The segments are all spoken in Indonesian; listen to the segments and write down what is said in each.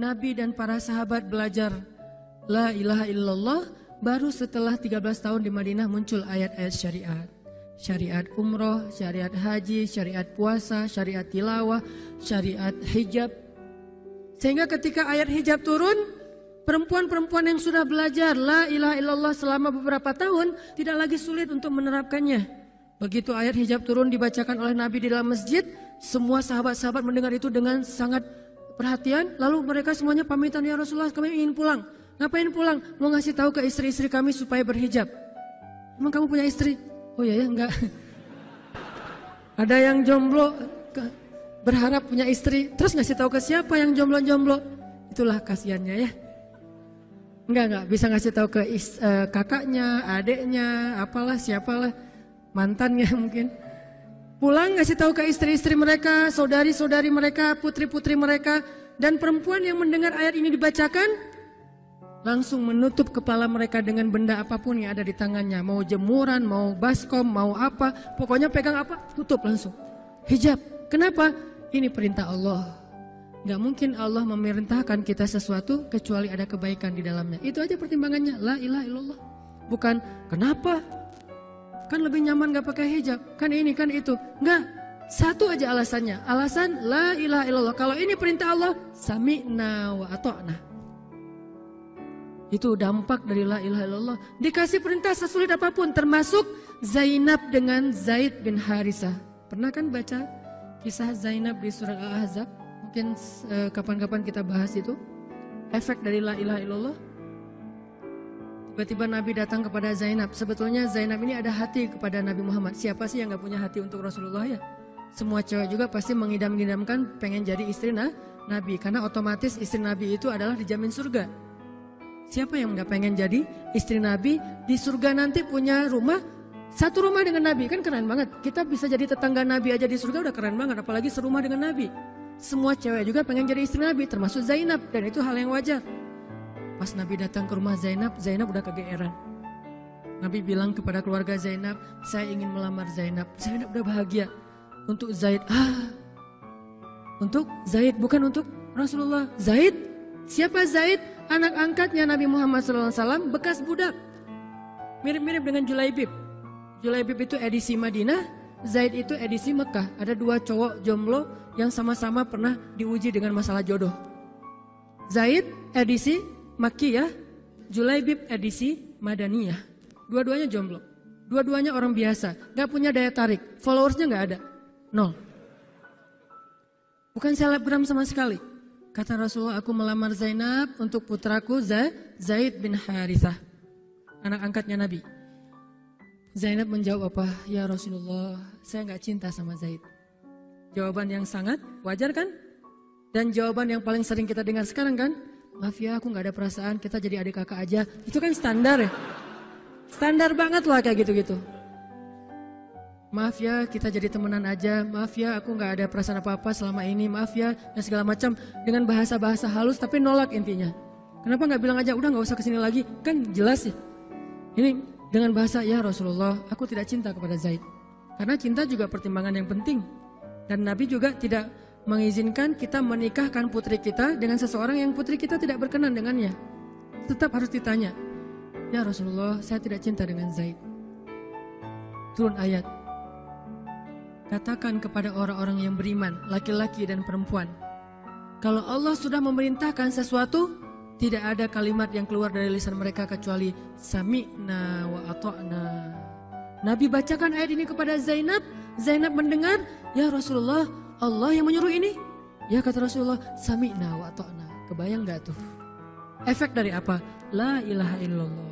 Nabi dan para sahabat belajar La ilaha illallah baru setelah 13 tahun di Madinah muncul ayat-ayat syariat. Syariat umroh, syariat haji, syariat puasa, syariat tilawah, syariat hijab. Sehingga ketika ayat hijab turun, perempuan-perempuan yang sudah belajar la ilaha illallah selama beberapa tahun tidak lagi sulit untuk menerapkannya. Begitu ayat hijab turun dibacakan oleh Nabi di dalam masjid, semua sahabat-sahabat mendengar itu dengan sangat perhatian, lalu mereka semuanya pamitan ya Rasulullah kami ingin pulang. Ngapain pulang? Mau ngasih tahu ke istri-istri kami supaya berhijab. Emang kamu punya istri? Oh iya ya, enggak. Ada yang jomblo berharap punya istri, terus ngasih tahu ke siapa yang jomblo-jomblo? Itulah kasihannya ya. Enggak, enggak bisa ngasih tahu ke is, uh, kakaknya, adiknya, apalah, siapalah, mantannya mungkin. Pulang ngasih tahu ke istri-istri mereka, saudari-saudari mereka, putri-putri mereka, dan perempuan yang mendengar ayat ini dibacakan, langsung menutup kepala mereka dengan benda apa pun yang ada di tangannya. Mau jemuran, mau baskom, mau apa, pokoknya pegang apa, tutup langsung. Hijab. Kenapa? Ini perintah Allah. Gak mungkin Allah memerintahkan kita sesuatu kecuali ada kebaikan di dalamnya. Itu aja pertimbangannya. La ilaha illallah. Bukan kenapa Kan lebih nyaman gak pakai hijab. Kan ini, kan itu. Enggak. Satu aja alasannya. Alasan la ilaha illallah. Kalau ini perintah Allah, sami'na wa ato'na. Itu dampak dari la ilaha illallah. Dikasih perintah sesulit apa pun. Termasuk Zainab dengan Zaid bin Harisah. Pernah kan baca kisah Zainab di surat Al-Ahzab? Mungkin eh, kapan-kapan kita bahas itu. Efek dari la ilaha illallah. Tiba-tiba Nabi datang kepada Zainab. Sebetulnya Zainab ini ada hati kepada Nabi Muhammad. Siapa sih yang gak punya hati untuk Rasulullah ya? Semua cewek juga pasti mengidam-idamkan pengen jadi istri nah, Nabi. Karena otomatis istri Nabi itu adalah dijamin surga. Siapa yang gak pengen jadi istri Nabi di surga nanti punya rumah satu rumah dengan Nabi kan keren banget. Kita bisa jadi tetangga Nabi aja di surga udah keren banget. Apalagi serumah dengan Nabi. Semua cewek juga pengen jadi istri Nabi termasuk Zainab dan itu hal yang wajar. Pas Nabi datang ke rumah Zainab, Zainab udah kegeeran. Nabi bilang kepada keluarga Zainab, saya ingin melamar Zainab. Zainab udah bahagia. Untuk Zaid, ah. Untuk Zaid, bukan untuk Rasulullah. Zaid? Siapa Zaid? Anak angkatnya Nabi Muhammad SAW, bekas budak. Mirip-mirip dengan Julaibib. Julaibib itu edisi Madinah, Zaid itu edisi Mekah. Ada dua cowok jomblo yang sama-sama pernah diuji dengan masalah jodoh. Zaid edisi Makiyah, Julaibib edisi Madaniyah. Dua-duanya jomblo. Dua-duanya orang biasa. Gak punya daya tarik. Followersnya gak ada. Nol. Bukan selebgram sama sekali. Kata Rasulullah, aku melamar Zainab untuk putraku Zaid bin Harithah. Anak angkatnya Nabi. Zainab menjawab apa? Ya Rasulullah, saya gak cinta sama Zaid. Jawaban yang sangat wajar kan? Dan jawaban yang paling sering kita dengar sekarang kan? Maaf ya aku nggak ada perasaan, kita jadi adik kakak aja. Itu kan standar ya. Standar banget lah kayak gitu-gitu. Maaf ya kita jadi temenan aja, maaf ya aku nggak ada perasaan apa-apa selama ini, maaf ya dan segala macam dengan bahasa-bahasa halus tapi nolak intinya. Kenapa nggak bilang aja udah nggak usah ke sini lagi, kan jelas ya. Ini dengan bahasa ya Rasulullah, aku tidak cinta kepada Zaid. Karena cinta juga pertimbangan yang penting. Dan Nabi juga tidak mengizinkan kita menikahkan putri kita dengan seseorang yang putri kita tidak berkenan dengannya. Tetap harus ditanya, Ya Rasulullah, saya tidak cinta dengan Zaid. Turun ayat. Katakan kepada orang-orang yang beriman, laki-laki dan perempuan. Kalau Allah sudah memerintahkan sesuatu, tidak ada kalimat yang keluar dari lisan mereka kecuali sami'na wa ato'na. Nabi bacakan ayat ini kepada Zainab. Zainab mendengar, ya Rasulullah, Allah yang menyuruh ini? Ya kata Rasulullah, sami'na wa ta'na. Kebayang gak tuh? Efek dari apa? La ilaha illallah.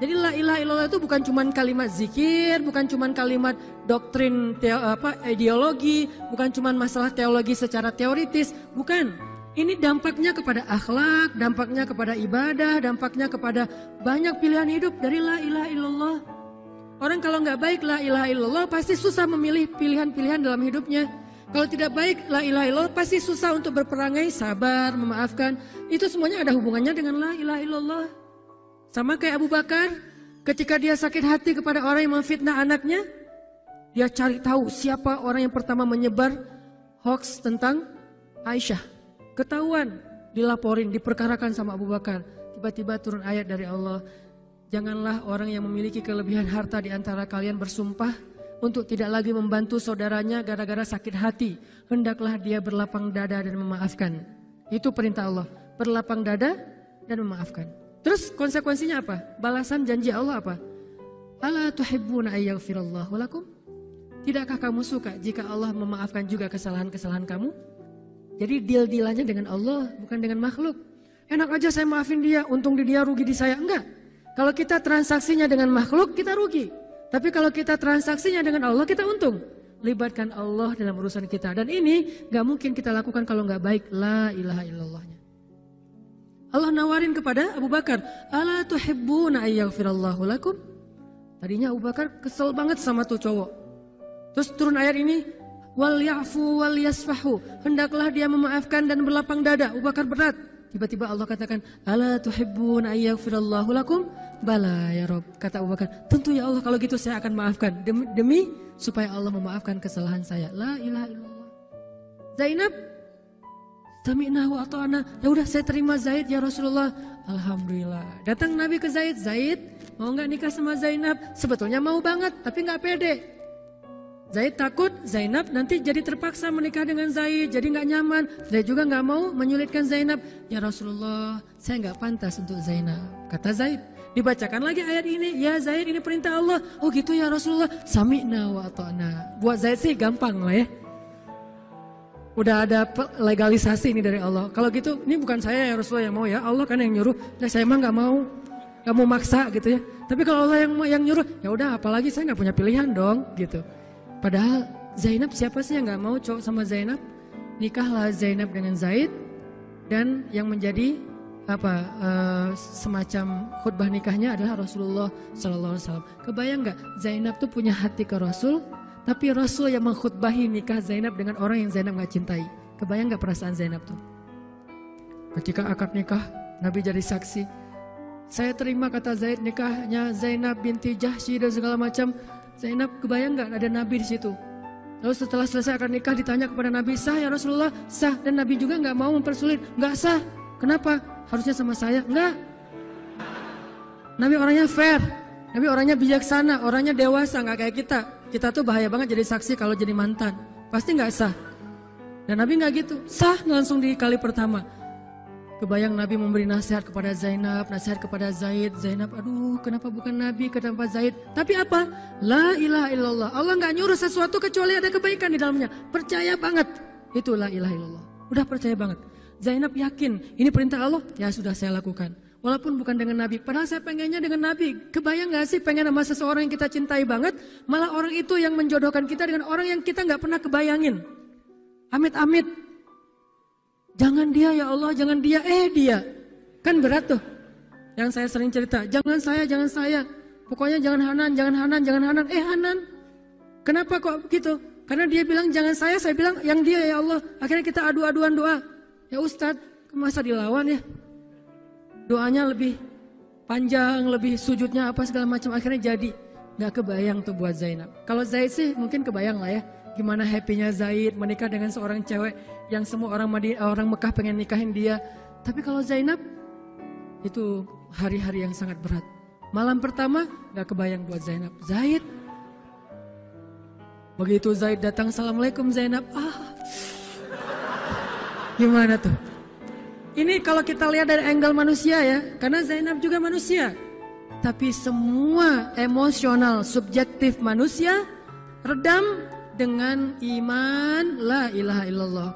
Jadi la ilaha illallah itu bukan cuma kalimat zikir, bukan cuma kalimat doktrin teo, apa ideologi, bukan cuma masalah teologi secara teoritis, bukan. Ini dampaknya kepada akhlak, dampaknya kepada ibadah, dampaknya kepada banyak pilihan hidup dari la ilaha illallah. Orang kalau nggak baik la ilaha illallah pasti susah memilih pilihan-pilihan dalam hidupnya. Kalau tidak baik, la ilaha illallah pasti susah untuk berperangai, sabar, memaafkan. Itu semuanya ada hubungannya dengan la ilaha illallah. Sama kayak Abu Bakar, ketika dia sakit hati kepada orang yang memfitnah anaknya, dia cari tahu siapa orang yang pertama menyebar hoax tentang Aisyah. Ketahuan, dilaporin, diperkarakan sama Abu Bakar. Tiba-tiba turun ayat dari Allah, janganlah orang yang memiliki kelebihan harta di antara kalian bersumpah untuk tidak lagi membantu saudaranya gara-gara sakit hati. Hendaklah dia berlapang dada dan memaafkan. Itu perintah Allah, berlapang dada dan memaafkan. Terus konsekuensinya apa? Balasan janji Allah apa? Ala tuhibbuna ayyaghfirallahu lakum? Tidakkah kamu suka jika Allah memaafkan juga kesalahan-kesalahan kamu? Jadi deal-dealannya dengan Allah, bukan dengan makhluk. Enak aja saya maafin dia, untung di dia rugi di saya. Enggak. Kalau kita transaksinya dengan makhluk, kita rugi. Tapi kalau kita transaksinya dengan Allah, kita untung. Libatkan Allah dalam urusan kita. Dan ini gak mungkin kita lakukan kalau gak baik. La ilaha illallahnya. Allah nawarin kepada Abu Bakar. Ala tuhibbuna ayyaghfirallahu lakum. Tadinya Abu Bakar kesel banget sama tuh cowok. Terus turun ayat ini. Wal ya'fu wal yasfahu. Hendaklah dia memaafkan dan berlapang dada. Abu Bakar berat. Tiba-tiba Allah katakan, Ala tuhibbun ayyaghfirallahu lakum? Bala ya Rob, kata Abu Bakar. Tentu ya Allah kalau gitu saya akan maafkan. Demi, demi supaya Allah memaafkan kesalahan saya. La ilaha illallah. Zainab, Sami'na wa ta'ana. Ya udah saya terima Zaid ya Rasulullah. Alhamdulillah. Datang Nabi ke Zaid. Zaid mau nggak nikah sama Zainab? Sebetulnya mau banget, tapi nggak pede. Zaid takut Zainab nanti jadi terpaksa menikah dengan Zaid, jadi nggak nyaman. Zaid juga nggak mau menyulitkan Zainab. Ya Rasulullah, saya nggak pantas untuk Zainab. Kata Zaid. Dibacakan lagi ayat ini, ya Zaid ini perintah Allah. Oh gitu ya Rasulullah, sami'na wa ta'na. Buat Zaid sih gampang lah ya. Udah ada legalisasi ini dari Allah. Kalau gitu, ini bukan saya ya Rasulullah yang mau ya, Allah kan yang nyuruh. Nah, saya emang nggak mau, nggak mau maksa gitu ya. Tapi kalau Allah yang yang nyuruh, ya udah apalagi saya nggak punya pilihan dong gitu. Padahal Zainab siapa sih yang nggak mau cowok sama Zainab? Nikahlah Zainab dengan Zaid dan yang menjadi apa uh, semacam khutbah nikahnya adalah Rasulullah Sallallahu Alaihi Wasallam. Kebayang nggak Zainab tuh punya hati ke Rasul, tapi Rasul yang mengkhutbahi nikah Zainab dengan orang yang Zainab nggak cintai. Kebayang nggak perasaan Zainab tuh? Ketika akad nikah, Nabi jadi saksi. Saya terima kata Zaid nikahnya Zainab binti Jahsy dan segala macam. Zainab kebayang nggak ada Nabi di situ? Lalu setelah selesai akan nikah ditanya kepada Nabi, sah ya Rasulullah? Sah. Dan Nabi juga nggak mau mempersulit. Nggak sah. Kenapa? Harusnya sama saya. Nggak. Nabi orangnya fair. Nabi orangnya bijaksana. Orangnya dewasa. Nggak kayak kita. Kita tuh bahaya banget jadi saksi kalau jadi mantan. Pasti nggak sah. Dan Nabi nggak gitu. Sah langsung di kali pertama. Kebayang Nabi memberi nasihat kepada Zainab, nasihat kepada Zaid. Zainab, aduh kenapa bukan Nabi, kenapa Zaid? Tapi apa? La ilaha illallah. Allah nggak nyuruh sesuatu kecuali ada kebaikan di dalamnya. Percaya banget. Itu la ilaha illallah. Udah percaya banget. Zainab yakin, ini perintah Allah, ya sudah saya lakukan. Walaupun bukan dengan Nabi, padahal saya pengennya dengan Nabi. Kebayang gak sih pengen sama seseorang yang kita cintai banget, malah orang itu yang menjodohkan kita dengan orang yang kita nggak pernah kebayangin. Amit-amit, Jangan dia ya Allah, jangan dia, eh dia. Kan berat tuh. Yang saya sering cerita, jangan saya, jangan saya. Pokoknya jangan Hanan, jangan Hanan, jangan Hanan. Eh Hanan, kenapa kok begitu? Karena dia bilang jangan saya, saya bilang yang dia ya Allah. Akhirnya kita adu-aduan doa. Ya Ustadz, masa dilawan ya? Doanya lebih panjang, lebih sujudnya apa segala macam. Akhirnya jadi. Gak kebayang tuh buat Zainab. Kalau Zaid sih mungkin kebayang lah ya. Gimana happynya Zaid menikah dengan seorang cewek yang semua orang Madi, orang Mekah pengen nikahin dia. Tapi kalau Zainab itu hari-hari yang sangat berat. Malam pertama gak kebayang buat Zainab. Zaid. Begitu Zaid datang, Assalamualaikum Zainab. Ah, gimana tuh? Ini kalau kita lihat dari angle manusia ya, karena Zainab juga manusia. Tapi semua emosional, subjektif manusia redam dengan iman la ilaha illallah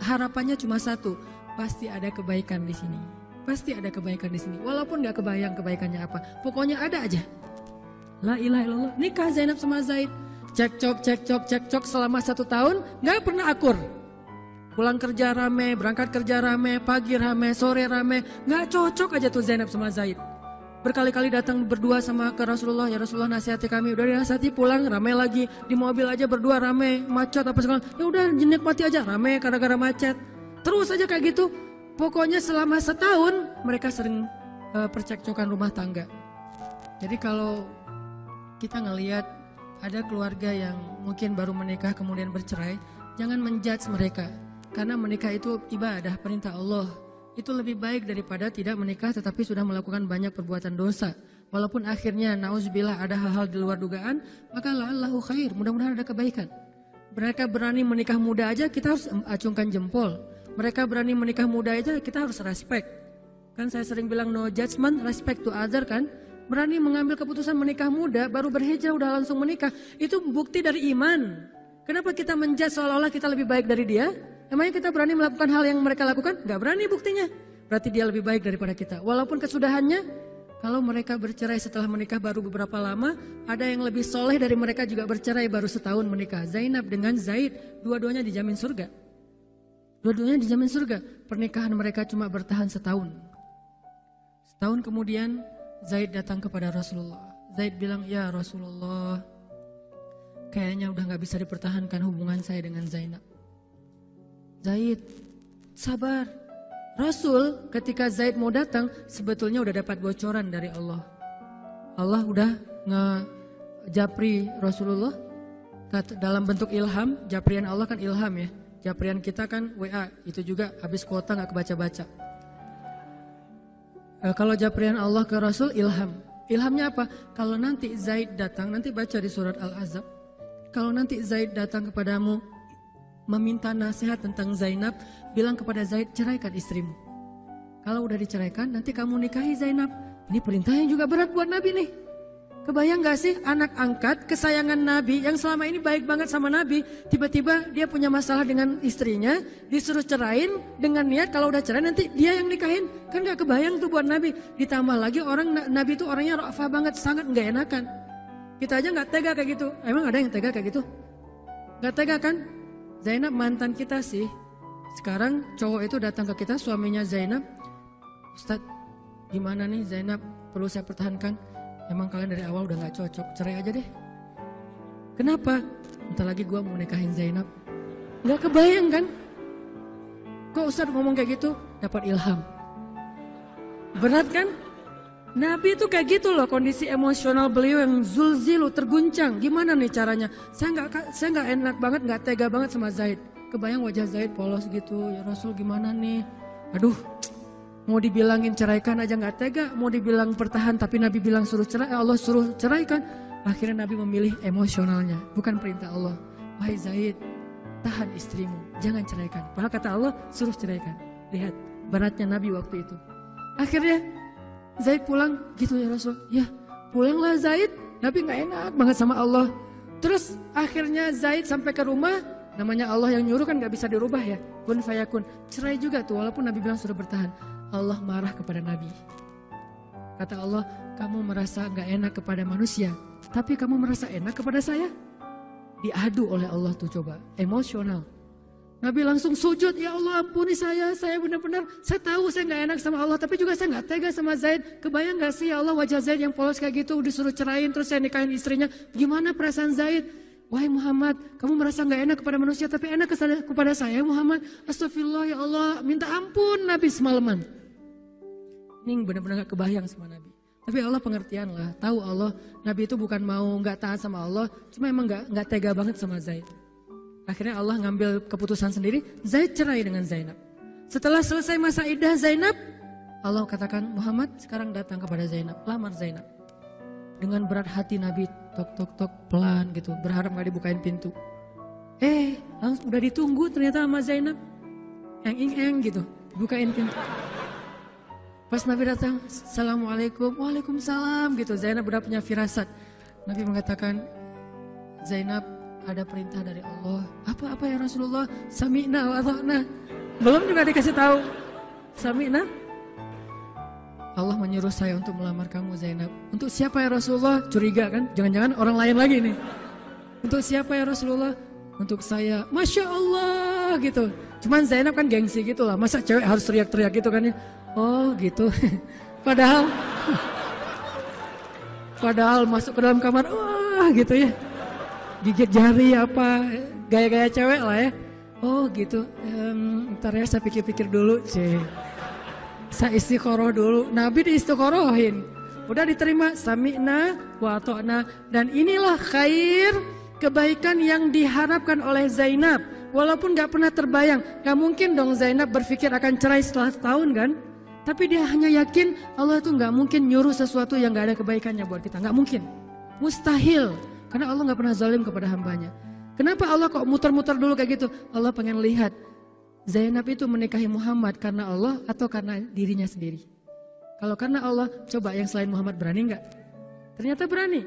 harapannya cuma satu, pasti ada kebaikan di sini. Pasti ada kebaikan di sini. Walaupun nggak kebayang kebaikannya apa, pokoknya ada aja. La ilaha illallah. Nikah Zainab sama Zaid. Cekcok, cekcok, cekcok selama satu tahun nggak pernah akur. Pulang kerja rame, berangkat kerja rame, pagi rame, sore rame. Nggak cocok aja tuh Zainab sama Zaid. Berkali-kali datang berdua sama ke Rasulullah ya Rasulullah nasihati kami. Udah dinasihati pulang rame lagi. Di mobil aja berdua rame macet apa segala. Ya udah mati aja. Rame gara-gara macet. Terus aja kayak gitu. Pokoknya selama setahun mereka sering uh, percekcokan rumah tangga. Jadi kalau kita ngelihat ada keluarga yang mungkin baru menikah kemudian bercerai jangan menjudge mereka karena menikah itu ibadah perintah Allah itu lebih baik daripada tidak menikah tetapi sudah melakukan banyak perbuatan dosa. Walaupun akhirnya nauzubillah ada hal-hal di luar dugaan, maka la'allahu khair, mudah-mudahan ada kebaikan. Mereka berani menikah muda aja kita harus acungkan jempol. Mereka berani menikah muda aja kita harus respect. Kan saya sering bilang no judgment, respect to other kan. Berani mengambil keputusan menikah muda, baru berhijrah udah langsung menikah. Itu bukti dari iman. Kenapa kita menjudge seolah-olah kita lebih baik dari dia? Emangnya kita berani melakukan hal yang mereka lakukan? Gak berani buktinya. Berarti dia lebih baik daripada kita. Walaupun kesudahannya kalau mereka bercerai setelah menikah baru beberapa lama, ada yang lebih soleh dari mereka juga bercerai baru setahun menikah. Zainab dengan Zaid, dua-duanya dijamin surga. Dua-duanya dijamin surga. Pernikahan mereka cuma bertahan setahun. Setahun kemudian Zaid datang kepada Rasulullah. Zaid bilang, ya Rasulullah, kayaknya udah gak bisa dipertahankan hubungan saya dengan Zainab. Zaid, sabar, Rasul ketika Zaid mau datang sebetulnya udah dapat bocoran dari Allah. Allah udah ngejapri Rasulullah dalam bentuk ilham. Japrian Allah kan ilham ya. Japrian kita kan WA itu juga habis kuota nggak kebaca-baca. E, kalau japrian Allah ke Rasul ilham. Ilhamnya apa? Kalau nanti Zaid datang, nanti baca di surat Al-Azab. Kalau nanti Zaid datang kepadamu meminta nasihat tentang Zainab, bilang kepada Zaid, ceraikan istrimu. Kalau udah diceraikan, nanti kamu nikahi Zainab. Ini perintahnya juga berat buat Nabi nih. Kebayang gak sih anak angkat kesayangan Nabi yang selama ini baik banget sama Nabi. Tiba-tiba dia punya masalah dengan istrinya, disuruh cerain dengan niat kalau udah cerai nanti dia yang nikahin. Kan gak kebayang tuh buat Nabi. Ditambah lagi orang Nabi itu orangnya rafah banget, sangat gak enakan. Kita aja gak tega kayak gitu. Emang ada yang tega kayak gitu? Gak tega kan? Zainab mantan kita sih. Sekarang cowok itu datang ke kita, suaminya Zainab. Ustadz, gimana nih Zainab? Perlu saya pertahankan? Emang kalian dari awal udah gak cocok, cerai aja deh. Kenapa? Entar lagi gue mau nikahin Zainab. Gak kebayang kan? Kok Ustadz ngomong kayak gitu? Dapat ilham. Berat kan? Nabi itu kayak gitu loh kondisi emosional beliau yang zulzilu terguncang. Gimana nih caranya? Saya nggak saya nggak enak banget, nggak tega banget sama Zaid. Kebayang wajah Zaid polos gitu. Ya Rasul gimana nih? Aduh, mau dibilangin ceraikan aja nggak tega. Mau dibilang pertahan tapi Nabi bilang suruh cerai, Allah suruh ceraikan. Akhirnya Nabi memilih emosionalnya, bukan perintah Allah. Wahai Zaid, tahan istrimu, jangan ceraikan. Padahal kata Allah suruh ceraikan. Lihat beratnya Nabi waktu itu. Akhirnya Zaid pulang gitu ya Rasul. Ya pulanglah Zaid. Nabi nggak enak banget sama Allah. Terus akhirnya Zaid sampai ke rumah. Namanya Allah yang nyuruh kan nggak bisa dirubah ya. Kun fayakun. Cerai juga tuh walaupun Nabi bilang sudah bertahan. Allah marah kepada Nabi. Kata Allah, kamu merasa nggak enak kepada manusia. Tapi kamu merasa enak kepada saya. Diadu oleh Allah tuh coba. Emosional. Nabi langsung sujud, ya Allah ampuni saya, saya benar-benar, saya tahu saya nggak enak sama Allah, tapi juga saya nggak tega sama Zaid. Kebayang nggak sih ya Allah wajah Zaid yang polos kayak gitu, disuruh cerain, terus saya nikahin istrinya. Gimana perasaan Zaid? Wahai Muhammad, kamu merasa nggak enak kepada manusia, tapi enak kepada saya Muhammad. Astagfirullah ya Allah, minta ampun Nabi semalaman. Ini benar-benar gak kebayang sama Nabi. Tapi Allah pengertian lah, tahu Allah, Nabi itu bukan mau nggak taat sama Allah, cuma emang nggak nggak tega banget sama Zaid. Akhirnya Allah ngambil keputusan sendiri, Zaid cerai dengan Zainab. Setelah selesai masa idah Zainab, Allah katakan Muhammad sekarang datang kepada Zainab, lamar Zainab. Dengan berat hati Nabi tok tok tok pelan gitu, berharap gak dibukain pintu. Eh, langsung udah ditunggu ternyata sama Zainab. Yang ing-eng gitu, bukain pintu. Pas Nabi datang, Assalamualaikum, Waalaikumsalam gitu. Zainab udah punya firasat. Nabi mengatakan, Zainab ada perintah dari Allah. Apa-apa ya Rasulullah? Sami'na wa ta'na. Belum juga dikasih tahu. Sami'na. Allah menyuruh saya untuk melamar kamu Zainab. Untuk siapa ya Rasulullah? Curiga kan? Jangan-jangan orang lain lagi nih. Untuk siapa ya Rasulullah? Untuk saya. Masya Allah gitu. Cuman Zainab kan gengsi gitu lah. Masa cewek harus teriak-teriak gitu kan ya? Oh gitu. Padahal Padahal masuk ke dalam kamar, wah gitu ya gigit jari apa gaya-gaya cewek lah ya oh gitu um, ntar ya saya pikir-pikir dulu sih saya istiqoroh dulu Nabi diistiqorohin udah diterima sami'na wa dan inilah khair kebaikan yang diharapkan oleh Zainab Walaupun gak pernah terbayang, gak mungkin dong Zainab berpikir akan cerai setelah setahun kan? Tapi dia hanya yakin Allah itu gak mungkin nyuruh sesuatu yang gak ada kebaikannya buat kita. Gak mungkin. Mustahil. Karena Allah gak pernah zalim kepada hambanya. Kenapa Allah kok muter-muter dulu kayak gitu? Allah pengen lihat Zainab itu menikahi Muhammad karena Allah atau karena dirinya sendiri. Kalau karena Allah, coba yang selain Muhammad berani nggak? Ternyata berani.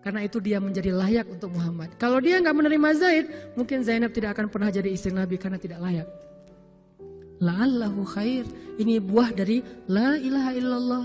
Karena itu dia menjadi layak untuk Muhammad. Kalau dia nggak menerima Zaid, mungkin Zainab tidak akan pernah jadi istri Nabi karena tidak layak. La'allahu khair. Ini buah dari la ilaha illallah.